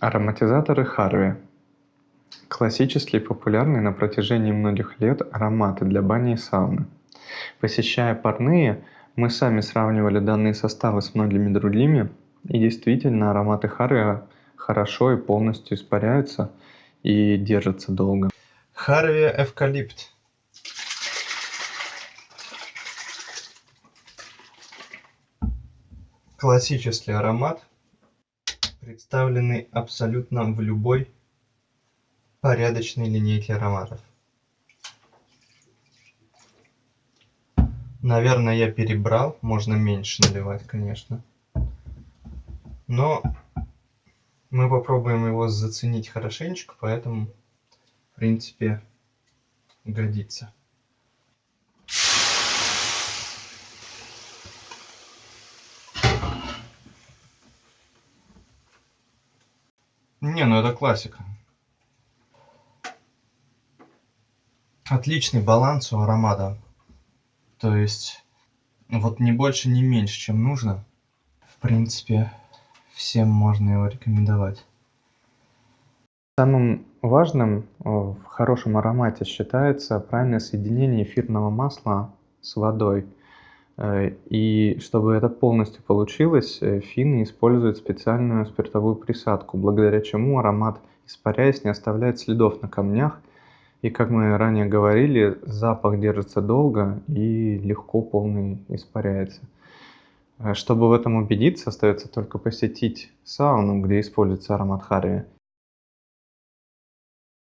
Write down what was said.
Ароматизаторы Харви. Классические и популярные на протяжении многих лет ароматы для бани и сауны. Посещая парные, мы сами сравнивали данные составы с многими другими, и действительно ароматы Харви хорошо и полностью испаряются и держатся долго. Харви Эвкалипт. Классический аромат, представленный абсолютно в любой порядочной линейке ароматов. Наверное, я перебрал, можно меньше наливать, конечно. Но мы попробуем его заценить хорошенечко, поэтому, в принципе, годится. Не, ну это классика. Отличный баланс у аромата. То есть, вот не больше, не меньше, чем нужно. В принципе, всем можно его рекомендовать. Самым важным в хорошем аромате считается правильное соединение эфирного масла с водой. Э, и чтобы это полностью получилось, э, финны используют специальную спиртовую присадку, благодаря чему аромат, испаряясь, не оставляет следов на камнях. И, как мы ранее говорили, запах держится долго и легко полный испаряется. Э, чтобы в этом убедиться, остается только посетить сауну, где используется аромат Харви,